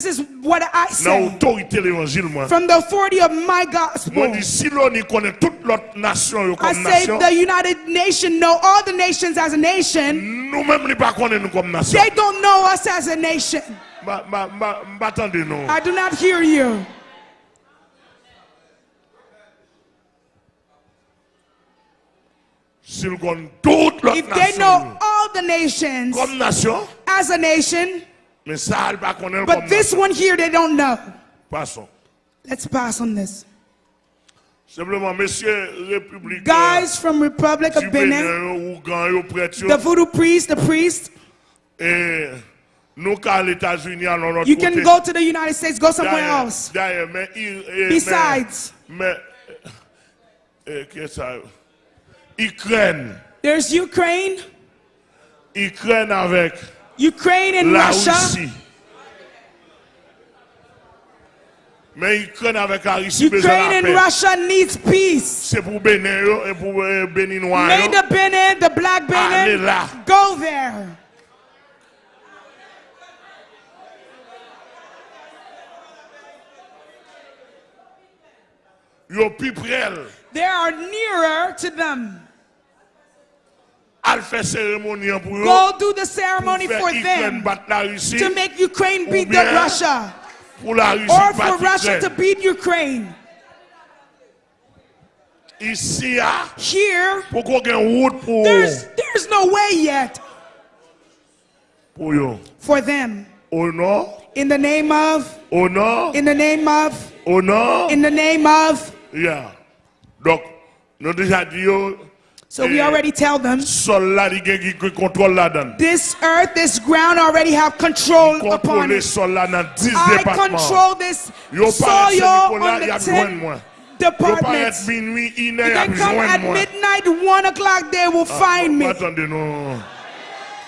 This is what I say otorite l'évangile mwen. from the authority of my gospel. Mwen di si lò ni konen tout lot nasyon yo I say the United Nation know all the nations as a nation. Nou menm li pa konen nou kom They don't know us as a nation. I do not hear you. Si l kon tout lot If they know all the nations as a nation, men sa al pa konen but this one here they don't know. Pason. Let's pass on this. Republik Guys from Republic of Benin, yo, ou gan yo pret yo, the voodoo priest, the priest, nou ka l'Etats-Unis alon not you can go to the United States, go somewhere else. Daye, men, i- Besides, men, men, ke sa yo? There's Ukraine, Ukraine avek Ukraine and la Russia. Russi. Men Ikren avek la Russi bezon Ukraine and. Russia needs peace. Se pou Benin yo, e pou e, euh, Beninois May the Benin, the black Benin, go there. Yo pi prel. They are nearer to them. Al fè seremoni an pou yo. Go do the ceremony for them bat la Russi. to make Ukraine beat the Russia Pou la Russi or for Russia to beat Ukraine. Ya, Here, pou kon gen wout pou there's there's no way yet for them. In the name of, in the name of, in the name of. Yeah. Dok, nou deja di yo, So we already tell them sol la di gen ki kontrol la dan. this earth, this ground already have control upon it. sol la nan 10 I control this soil on the yap jwen 10 mwen. Yo paret departments. If they come at midnight, one o'clock, they will ah, find me.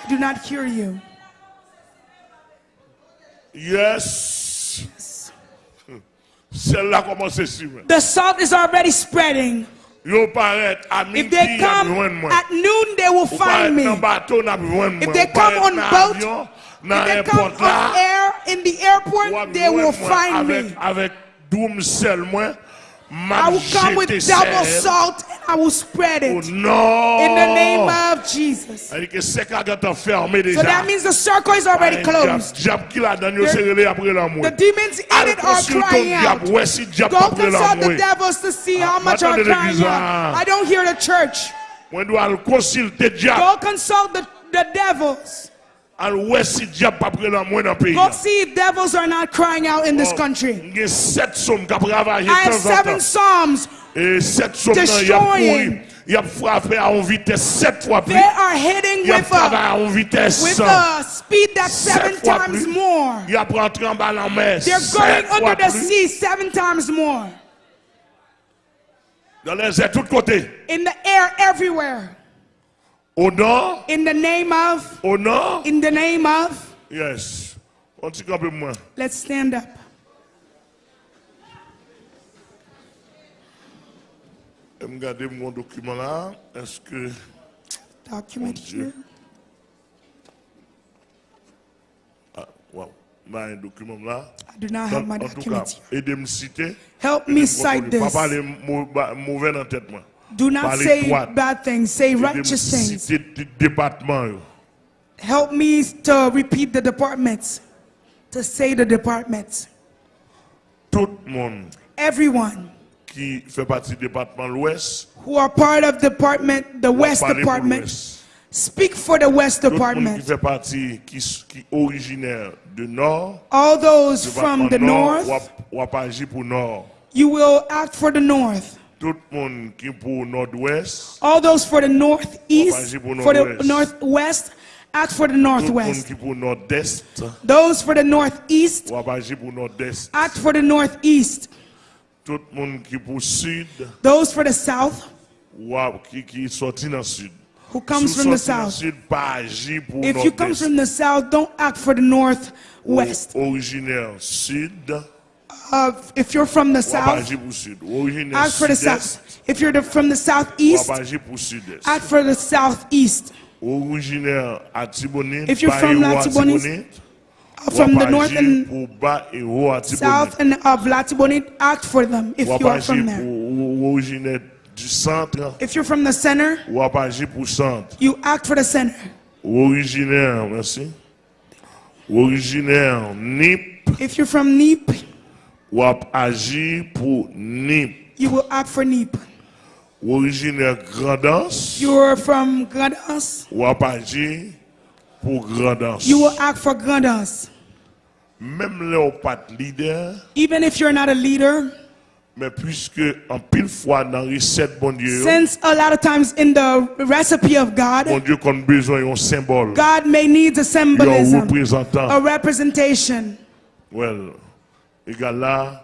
Do not hear you. Yes. Sel la komanse si men. The salt is already spreading. If they come at noon, they will find me. If they come on boat, if they come on air, in the airport, they will find me. Avek doum sel mwen, I will come with double salt and I will spread Oh it non. in the name of Jesus. Adi ke sek a gata ferme deja. So that means the circle is already closed. Jab ki la dan yo There- se rele apre la The demons in it are crying out. wè si diap Go consult the devils to see how Ah, much are crying out. I don't hear the church. Mwen do al konsilte diap, Go consult the, the devils. Go see if devils are not crying out in Oh. this country. Nge set som kap ravaje I have seven psalms. Set som nan yap Destroying. kouri. Yap frape a on vites set They are hitting with a, a on vites with a speed that's seven times more. Yap rentre an ba lan mer. They're going under the sea seven times more. Dan lè zè tout kote. In the air everywhere. Honor. In the name of. Honor. In the name of. Yes. Let's stand up. M gade mwen dokumen la, eske... Dokumen here. Ah, wow, mwen dokumen la. I do not have my document here. Edem site. Help me cite this. Papa le mouven an tèt mwen. Do not say droite. bad things, say righteous things. site di departman yo. Help me to repeat the departments, to say the departments. Tout moun Everyone fe pati departman l'Ouest. who are part of department, the West Department, speak for the West Tout moun ki Department. fe pati ki, s- ki originaire de Nord. All those from the North, Wap, wap aji pou Nord. you will act for the North. Tout moun ki pou Nord-Ouest. All those for the Northeast, for the. Northwest, act for the Tout moun Northwest. ki pou Nord-Est. Those for the Northeast, Nord-Est. act for the Northeast. Tout moun ki pou Sud. Those for the South, ki, ki sorti nan Sud. who comes from the South. Sud pa aji pou If you come from the South, don't act for the Northwest. Originaire Sud. Uh, if you're from the South, aji pou Sud. Originaire act for the South. If you're the, from the Southeast, Wap aji pou Sud-Est. act for the Southeast. If you're from Latibonite, from the north and pou ba ou ati south and of Latibonit, act for them if you are from there. pou ou origine du centre. If you're from the center, Wap agi pou centre. you act for the center. Originaire, merci. Originaire NIP. If you're from NEEP, Wap agi pou NIP. you will act for. Ou originaire Grand'Anse. You're from Grandas, Wap agi pou Grand'Anse. you will act for Grandas. Même le ou pat leader, Even if you're not a leader, mais puisque en pile fois dans recette bon Dieu, since a lot of times in the recipe of bon God, Dieu qu'on besoin d'un symbole, God may need a un représentant. a representation. Well, égal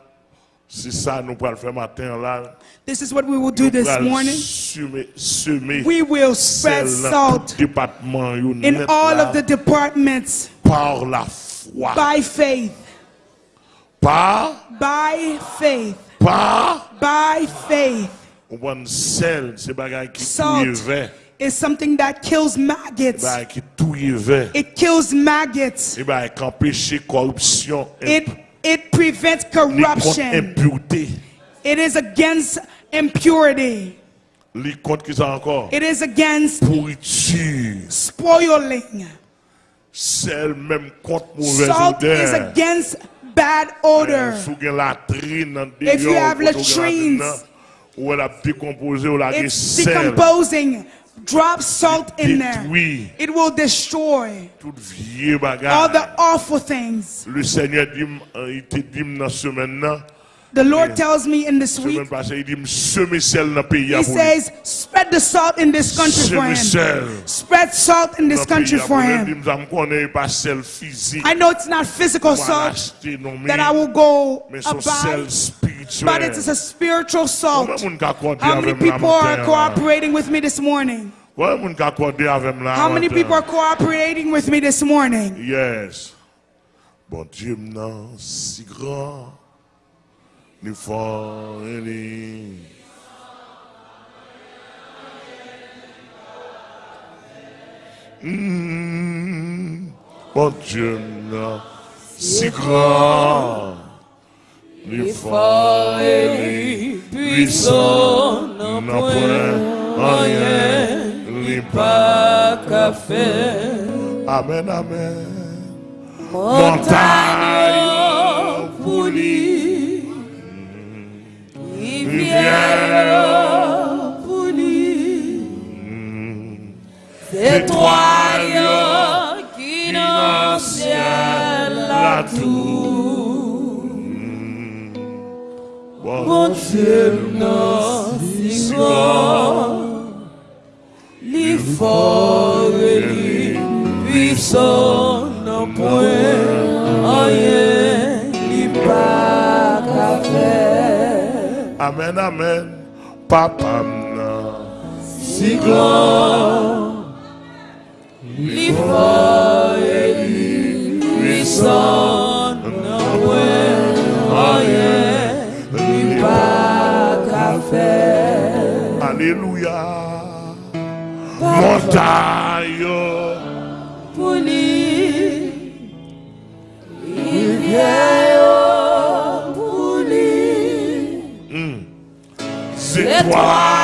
c'est ça nous pourrons le faire matin là. This is what we will do this morning. Semer, semer We will spread sel dans tout salt in all of the departments par la foi. by faith, Par, by faith, par, by faith. on sel, c'est bagay qui Salt is something that kills maggots. It kills maggots. Eh et bagay qui empêche corruption, It it prevents corruption. impureté, It is against impurity. li contre qui ça encore? It is against Pourriture. spoiling. Sel même contre mauvaise Salt is against bad odor. Sou gen latrine nan If you have latrines, latrine nan, ou el ap dekompose ou la gen It's decomposing. Drop salt in there. It will destroy tout vieux bagay. all the awful things. Le Seigneur dit, euh, il te dit m nan semaine nan, The Lord tells me in this week, passée, il dit m seme sel nan peyi He a pou li. says, spread the salt in this country for Him. Spread salt in this country for pou li. Di Him. m zam konen pa sel fizik. I know it's not physical salt non that I will go men son sel about, but it is a spiritual salt. Combien moun ka kode How many people are cooperating with me this morning? Combien moun ka kode avem la How many people are cooperating with me this morning? Yes. Bon Dieu m'nan si grand, ni. Mm. Bon Dieu si grand, ni fort et ni puissant, n'a point rien, ni pas qu'à faire. Amen, amen. Montagne pour lui, rivière pour lui. étoile Étoile qui qui dans dans le le ciel ciel la la tour. Bon Mon Dieu, non, si grand, li fort et li puissant, non point rien, li pas qu'à faire. Amen, amen. Papa. Si grand, fort et puissant, non li pas qu'à. Alléluia. Étoile.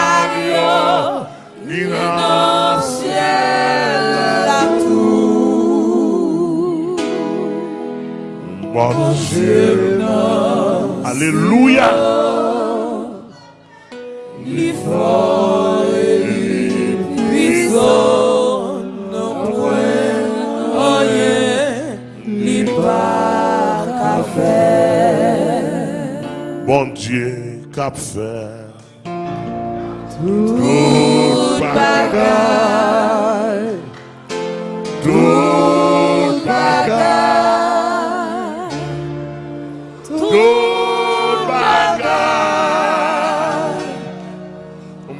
qui dans le ciel la tour. Bon Dieu. Alléluia. Li fort et li puissant, non point rien, li pas qu'à faire. Bon Dieu, cap faire. Tout bagaille, Tout bagaille, tout bagage.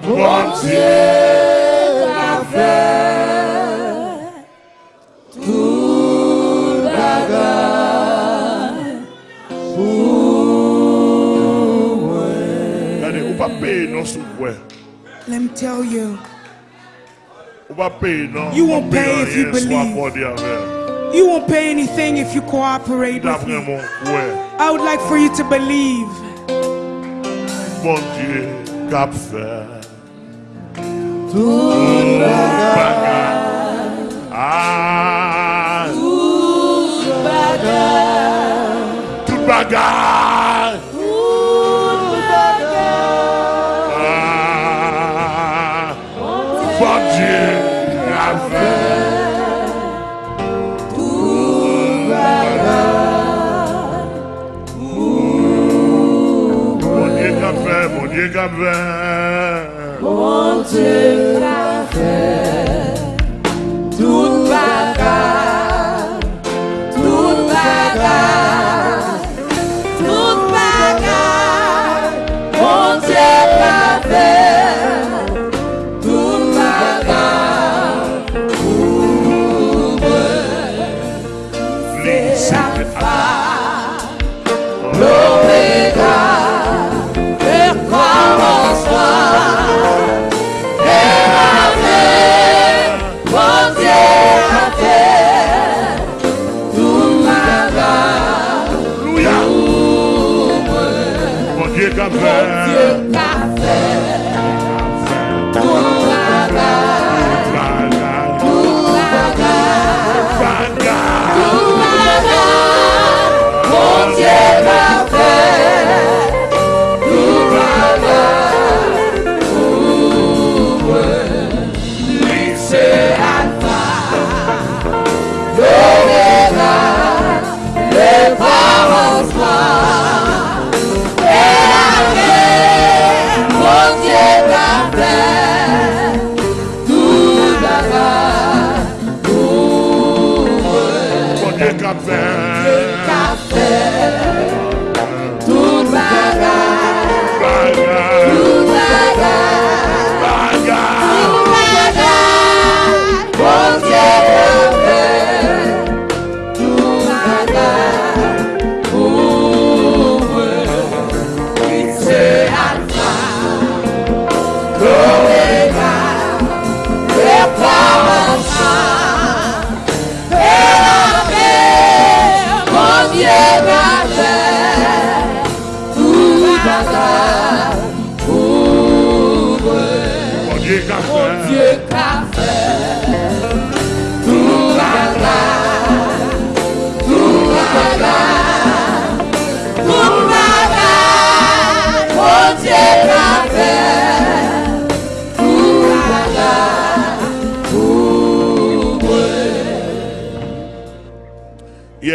Bon Dieu, qu'a fait. Tout bagaille, regardez, ou pas payer non sous ouais. Let me tell you, Ou pas payer non. You won't pay if you believe. You won't pay anything if you cooperate with me. I would like for you to believe bon Dieu, cap fait. Tout Bagay. Ah, mon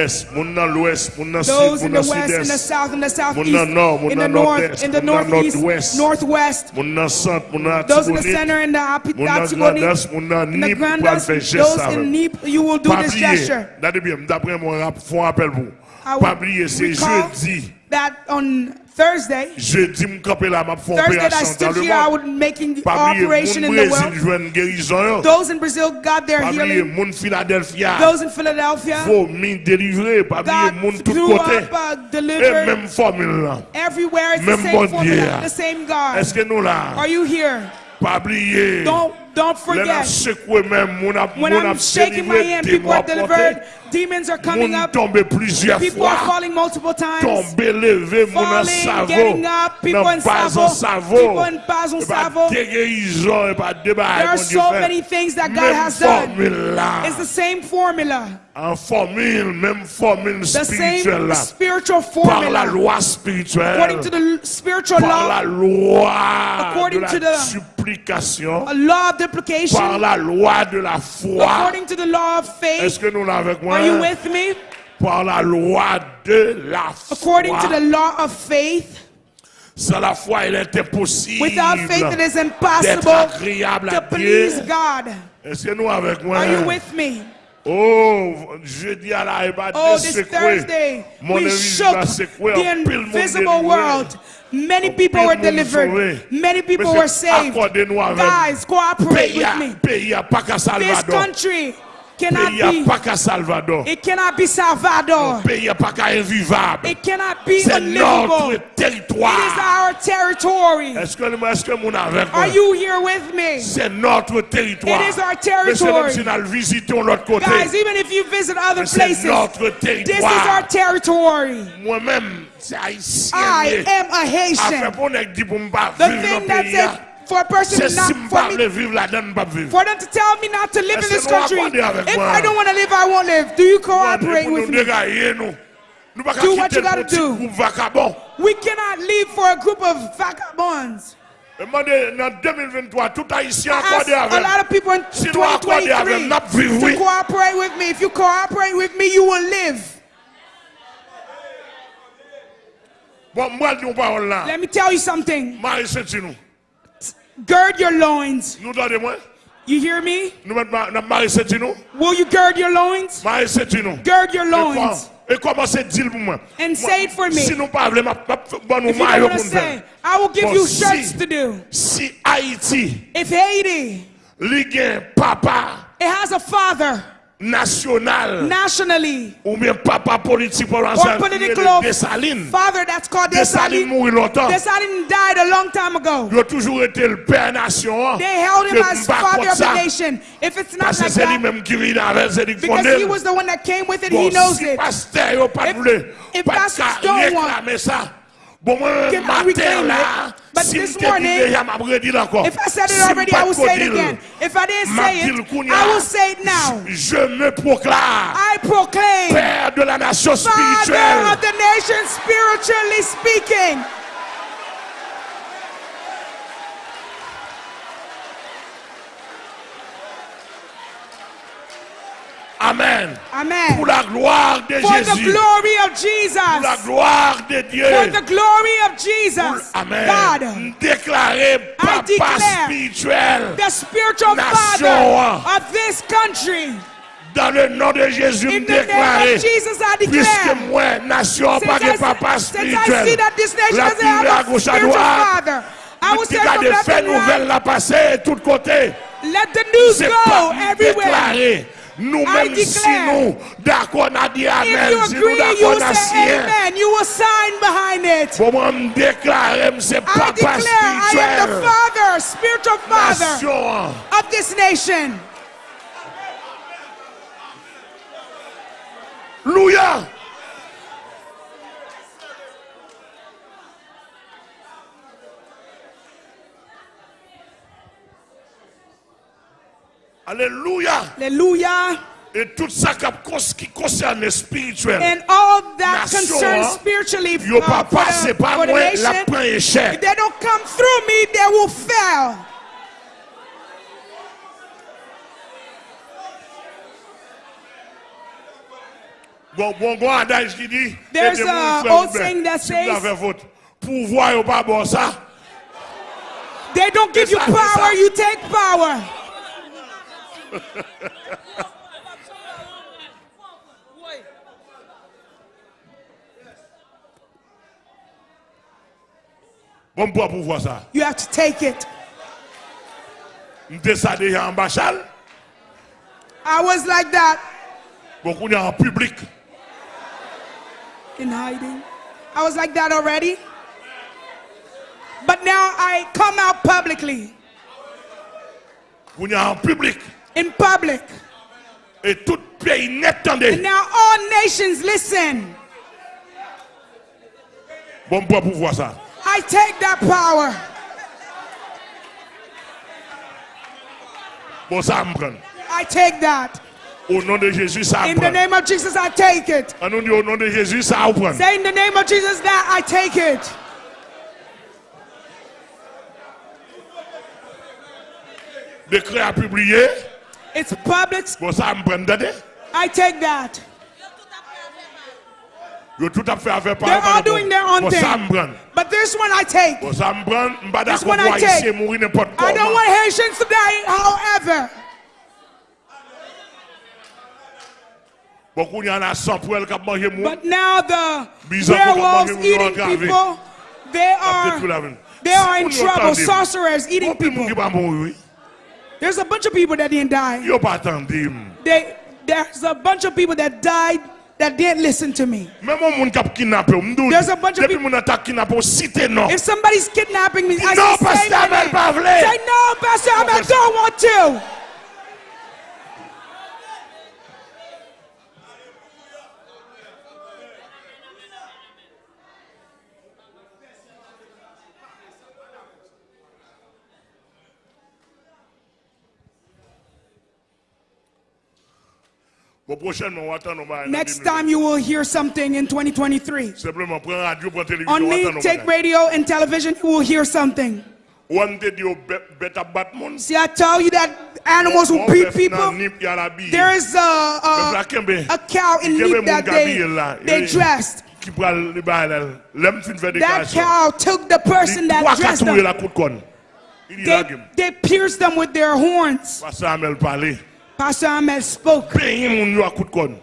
Yes, moun nan l'ouest, moun nan those sud, in moun the nan west, in the sud-est, south, in the southeast, Moun nan nord, moun in the nan north, nord-est, in the moun nan northeast, nord-ouest. northwest, moun nan centre, moun nan those in the Atibonite, center and the Api- moun nan Atibonite, Grandas, moun nan in the Nip, pou al Grandas, fè geste those sa in vè. Nip, you will do Pa this bliye, gesture. dade bien, dapre moun rap, fon apel pou. I Pa will bliye, se recall jeudi, that on Thursday, jeudi m kampe la map Thursday that I stood here, I was making the operation in the world. jwen gerizon yo. Those in Brazil got their healing. Philadelphia, Those in Philadelphia fò min delivre, pa bliye, got moun tout up, uh, E formule la. Everywhere it's the same bon formula, the same God. Eske nou la? Are you here? Don't don't forget. sekwe men, moun ap When I'm shaking my hand, people are delivered. Demons are coming up. People are falling multiple times. Falling, getting up, people in Savo, people in Savo. déguérison, pa débat. There are so many things that God has done. It's the same formula, En formule, même formule the spirituelle same spiritual Par la formula. loi spirituelle. According to the spiritual Par la law, de According la to the- supplication. law of Par duplication, la loi de la foi. according to the law of faith. Est-ce que nous l'avons avec moi? Are you with me? Par la loi de la foi. According to the law of faith, Sans la foi, il est impossible without faith it is d'être impossible agréable à to please Dieu. God. Est-ce que nous avec moi? Are you with me? Oh, jeudi à la Eba Oh, this. Thursday, we shook the En pile monde invisible world. Many people were delivered. Many people were saved. Guys, cooperate with me. pays à pas qu'à This country cannot Pays be, pas qu'à Salvador. it cannot be Salvador. Pays pas qu'à invivable. It cannot be C'est notre unlivable. It is territoire. our territory. Est-ce que est-ce que mon avec? Are you here with me? C'est notre territoire. It is our territory. c'est si nous visitons l'autre côté. Guys, even if you visit other C'est places, notre this is territoire. our territory. Moi-même, c'est haïtien. I am a Haitian. pour nèg dit pour m'pas The thing dans that le said pays. for a person si not for me vivre là-dedans, vivre. for them to tell me not to live in this country. If? I don't want to live, I won't live. Do you cooperate with me? dégailler, nous. Nous pas Do what you gotta do. We cannot live for a group of vagabonds. Demandez, dans 2023, tout haïtien accordé a lot of people in Si nous accordons avec, 2023 n'a vivre, to cooperate with me. If you cooperate with me, you will live. Bon, moi, je dis une parole là. Let me tell you something. Gird your loins. Nous donnez moi. You hear me? Nous mettons Marie Saint-Tinou. Will you gird your loins? Gird your loins. com- Et commencez à dire pour moi. And say it for me. Si nous parlons, je bon nous If you don't maillot want pour to nous say. I will give you shirts to do. Si If Haiti, papa it has a father national. Nationally. Ou bien papa politique pour l'ancien Dessalines. father that's called Dessalines mourit longtemps. Dessalines died a long time ago. Il a toujours été le père nation they held him as father of the nation. If it's not like that lui-même qui vient avec c'est lui because he was the one that came with it he bon, knows it. pasteur yo pas voulu if pas réclamer ça. Bon moi matin là But si this morning, if I said it si already, I will say it again. If I didn't say it, I will say it now. Je me proclame I proclaim Père de la nation spirituelle. Father of the nation spiritually speaking. Amen. Amen. Pour la gloire de For the Jésus. glory of Pour la Jesus. gloire de Dieu. For the glory of Pour- Jesus. Amen. God, Déclarer papa declare spirituel the spiritual Nation. father of this country. dans le nom de Jésus. In me the name déclarer. of Jesus, I Puisque declare. moi, nation, Since pas I, de papa since I see spirituel. that this nation La doesn't Bible à have a gauche à spiritual droite. father, I will Qui say from garde left fait and nouvelle right, la passer de tous côtés. let the news C'est go pas everywhere. déclaré. Nous-mêmes, si nous, d'accord, on a dit Amen. you Si nous, d'accord, on a say signé. amen. You will sign behind it. Pour moi, me déclarer, c'est I papa declare I am the spirituel. father, spiritual father of this nation. Alléluia. Alléluia. Et tout ça qui concerne spirituel. And all that Nation, concerns hein, spiritually Yo pas passé par moi, la prend if they don't come through me, they will fail. Bon, bon, bon, adage qui dit. There's a old saying that says- pouvoir, pas bon ça. They don't give you power, you take power. Bon, pour pouvoir ça. You have to take it. M'te en bachal. I was like that est en public. in hiding. I was like that already. But now I come out publicly, Qu'on est en public. In public. Et tout pays net. And now all nations listen. Bon, pour pouvoir ça. I take that power. Bon, ça. I take that. Au nom de Jésus, ça In the name of Jesus, I take it. Au nom de Jésus, ça. Say in the name of Jesus that I take it. Décret à publier. It's public. Bon, ça me prend. I take that. Yo tout à fait avec They're all doing their own thing. But this one I take. Bon, ça me prend. M'pas This one I take. haïtien mourir n'importe I don't want Haitians to die, however. Bon, qu'on y en a 100 pour elle qui a mangé mou. But now the werewolves eating ils vont engraver. people, they Peut-être tout la are they are in trouble. Sorcerers eating bon, puis moun qui people. Pas mourir, oui. There's a bunch of people that didn't die. Yo pas attendu. They There's a bunch of people that died that didn't listen to me. Même un monde qui a kidnappé, ou, m'dou, There's a bunch of people- moun a kidnappé, ou cité non. If somebody's kidnapping me, I No, say, Pastor Abel say no, Pastor Abel, I don't want to. Bon, prochainement, on va attendre, on va- Next time you will hear something in 2023. Simplement, prends radio, prends télévision, On on me, take radio and television, you will hear something. Ou on te dit, bête- bête à battre monde. See, I tell you that animals will beat people. nip, y a la bille. There is a, a, a cow in moun that they, they Eh, dressed. Qui pral li ba elle. L'homme fin fait That cow took the person that dressed them. coup de conne. Il dit la They, they pierced them with their horns. Pas ça, mais elle parlait. Pastor Ahmed spoke. Paye moun yo à coup de conne.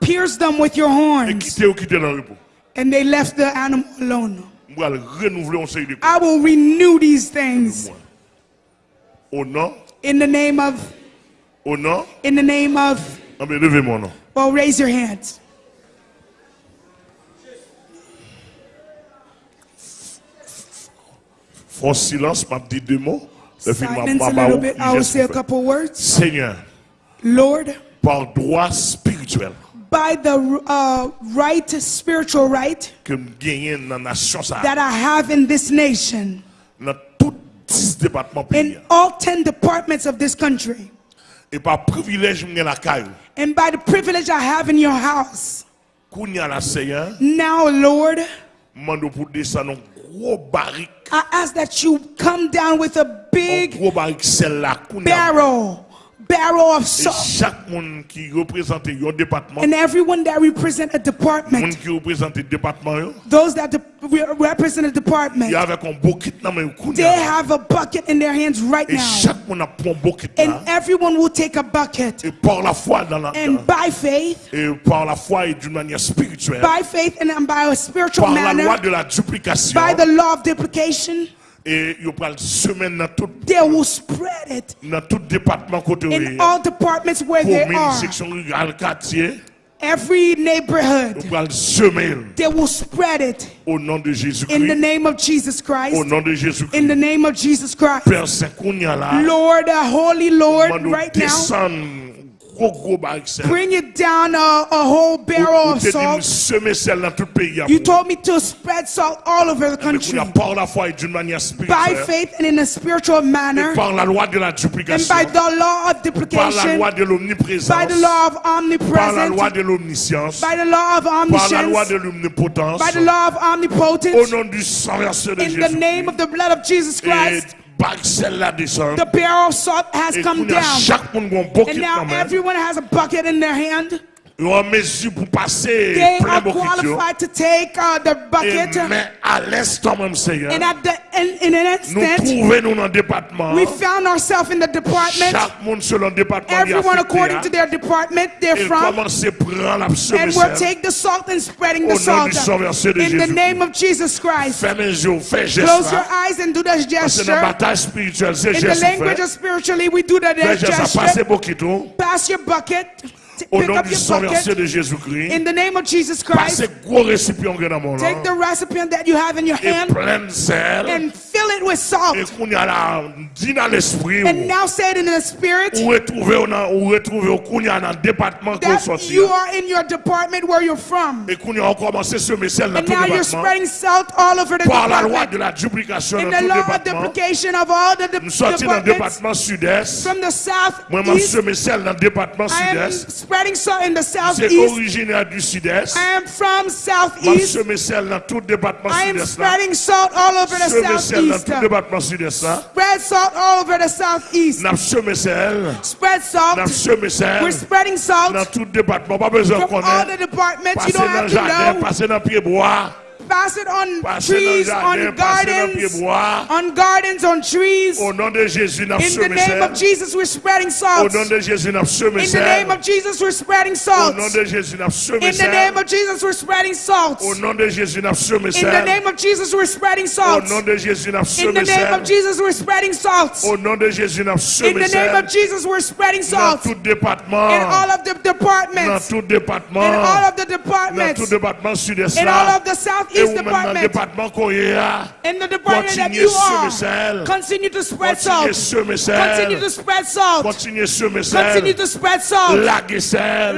Pierce them with your horns. quitter ou quitter dans le repos. And they left the animal alone. On va renouveler on série de I will renew these things in the name of, in the name of, ben levez mon nom. well, raise your hands. Fort silence, m'a dit deux mots. Le film m'a Silence a little bit. I will say a couple words. Seigneur, Lord, par droit spirituel. By the uh, right, spiritual right que me gagne dans la nation ça, that I have in this nation, dans tous 10 départements pays, in all 10 departments of this country, et par privilège la and by the privilege I have in your house, kounya la Seigneur, now, Lord, mando pour descendre un I ask that you come down with a big barrel, barrel of salt. chaque monde qui représente un département, And everyone that represent a department, qui représente un département, yo, those that de- represent a department, y a avec un bouquet dans main they have a bucket in their hands right now. chaque monde a pris un bouquet And everyone will take a bucket. Et par la foi dans la And by faith, et par la foi et d'une manière spirituelle, by faith and by a spiritual par la loi manner, de la duplication, by the law of duplication, et il prend semaine dans tout they will spread it dans tout département côté in all departments where they are. section rurale, quartier, Every neighborhood, they will spread it au nom de in the name of Jesus au Christ. nom de In the name of Jesus Christ. Père Saint Kounia là, Lord, uh, Holy Lord, right now, descendre gros gros barrique sel. bring it down a, a whole barrel of salt. semer sel dans tout le pays. You told me to spread salt all over the country. Kounia, par la foi et d'une manière by faith and in a spiritual manner, par la loi de la and by the law of duplication, loi de l'omniprésence, by the law of par la loi omnipresence, by the law of par la loi de omniscience, by the law of omnipotence, nom du sang versé de in the name of the blood of Jesus Christ. Bague celle-là descend. The barrel of salt has come down. chaque monde a un bucket And now everyone has a bucket in their hand. Ils ont en mesure pour passer They plein are qualified to take uh, the Et bucket. mais à l'instant même, Seigneur, And at the in, in an nous instant, trouvons nous dans le département. we found ourselves in the department. Chaque monde selon le département. Everyone according to their department they're Et from. commence prendre la And we'll take the salt and spreading the salt du sang versé de in the name of Jesus Christ. Yeux. Close your eyes and do the gesture. bataille spirituelle, c'est In the language of spiritually, we do the Fais geste à passer gesture. Pass your bucket. Au Pick nom up du sang versé de Jésus-Christ. in the name of Jesus Christ. Passez gros récipient que dans mon Take the recipient that you have in your hand plein de sel. and fill it with salt. Et qu'on y a là, dit dans l'esprit. And now say it in the spirit Ou retrouver ou nan- ou retrouver qu'on y a dans le département qu'on that you are in your department where you're from. Et qu'on y a commencé à semer sel dans And now you're spreading salt all over the Par la loi de la duplication In the law of duplication of all the de- Nous dans departments département sud-est. from the south Moi, east. dans le département sud-est. Spreading salt in the southeast. originaire du sud-est. I am from southeast. semé sel dans tout le département I am spreading salt all over the Semé sel dans southeast. tout le département sud-est. là. Spread salt all over the southeast. N'a semé sel. Spread salt. We're spreading salt tout le département. Pas besoin de from all the departments. You don't have to know. Passez dans le pied bois. pass it on Passez trees, jardin, on passez dans le pied gardens, bois. on gardens, on trees. Au nom de Jésus, In the name of. Jesus, we're spreading Au salt. nom de Jésus, In the name of Jesus, we're spreading Au salt. nom de Jésus, In the name of Jesus, we're spreading salt. Au nom de Jésus, In the name of Jesus, we're spreading Au salt. nom de Jésus, In the name of. Jesus, we're spreading salt. Au nom de Jésus, In the name of Jesus, we're spreading Dans salt. tout In all of the Dans departments. tout In all of the Dans tout departments. département sud-est In all of the Et East Department. In the department that you are. Continue to spread salt. Continue to spread salt. Continue to spread salt.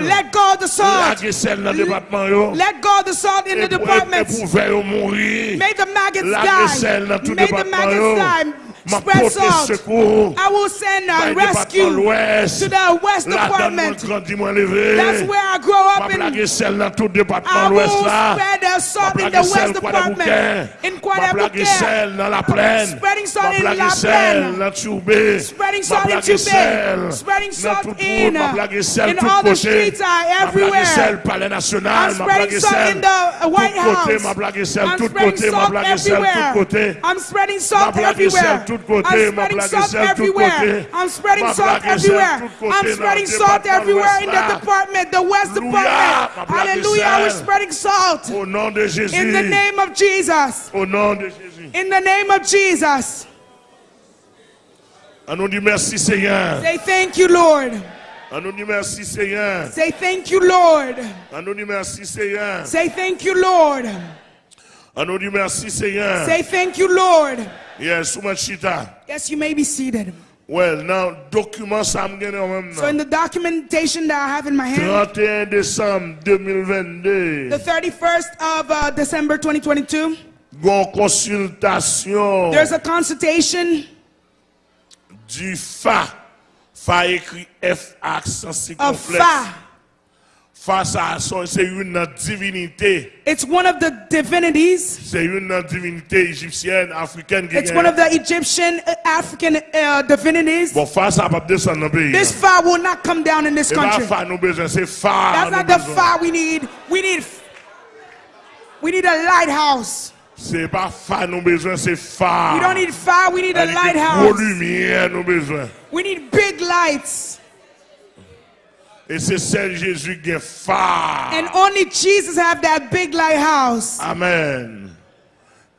Let go of the salt. Let go of the salt in the department. May the maggots die. May the maggots die. spread salt. I will send a rescue to the west department. That's where I grow up in. I will spread the salt in the west department. In Guadalupe. Spreading salt in La Plaine. Spreading salt in Spreading salt in, all the streets everywhere. I'm spreading salt in the White House. I'm spreading salt everywhere. I'm spreading salt everywhere. Sel tout côté. I'm spreading salt everywhere. I'm spreading salt everywhere. I'm spreading salt everywhere in the department, the West department. Hallelujah. We're spreading salt Au nom de Jésus. in the name of Jesus. Au nom de Jésus. In the name of Jesus. On nous dit merci Seigneur. Say thank you, Lord. On nous dit merci Seigneur. Say thank you, Lord. On nous dit merci Seigneur. Say thank you, Lord. On nous dit merci Seigneur. Say thank you, Lord. Yes, ma. Yes, you may be seated. Well, now, documents gagne en même So, in the documentation that I have in my hand, 31 décembre 2022. the 31st of uh, December 2022, consultation there's a consultation du FA. FA écrit F accent circonflexe. Fa. Fa ça son- c'est une divinité. It's one of the divinities. C'est une divinité égyptienne, africaine It's one of the Egyptian uh, African uh, divinities. Bon, Fa ça va pas descendre dans le pays. This Fa will not come down in this country. Fa nous besoin, c'est Fa. That's not the. Fa we need. We need. We need a lighthouse. C'est pas Fa nous besoin, c'est. We don't need Fa. We need a Elle dit Gros lighthouse. lumière nous besoin. We need big lights. Et c'est celle Jésus qui est Fa. And only Jesus have that big lighthouse. Amen.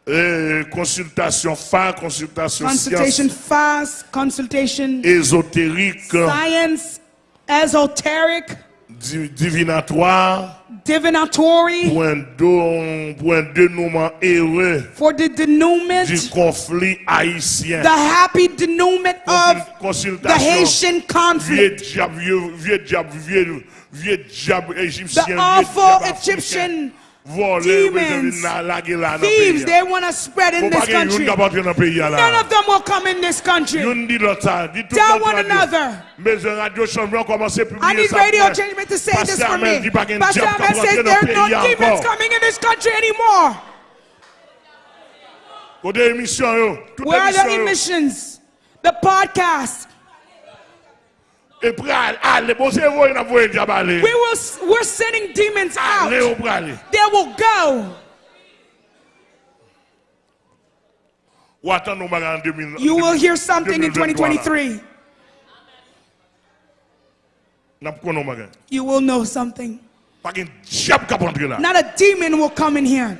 Et consultation Fa, consultation Consultation science fast, consultation ésotérique, science, esoteric, di- divinatoire, divinatory, pour un, don- pour un dénouement heureux for the denouement, du conflit haïtien. the happy denouement of the Haitian vieux conflict, diable, vieux, vieux diable, vieux, vieux diable égyptien, the awful Egyptian demons, thieves they want to spread in this pas qu'il y ait une country. qui va entrer dans le pays. None of them will come in this country. Yon dit l'autre ça, dit tout Tell one another. Mais un radio chambon commence à I need radio changement to say this for me. dit pas qu'il y a un Pastor Ahmed says there are no demons coming in this country anymore. Côté émission, yo. Toute Where are the emissions? The podcast. Et puis, allez, bon, c'est vous, il a voulu diable aller. We will. We're sending demons out. They will go. Ou attends, nous, en 2000. You will hear something in 2023, là. 2023. N'a pas qu'on a You will know something. Pas qu'un diable qui va entrer là. Not a demon will come in here.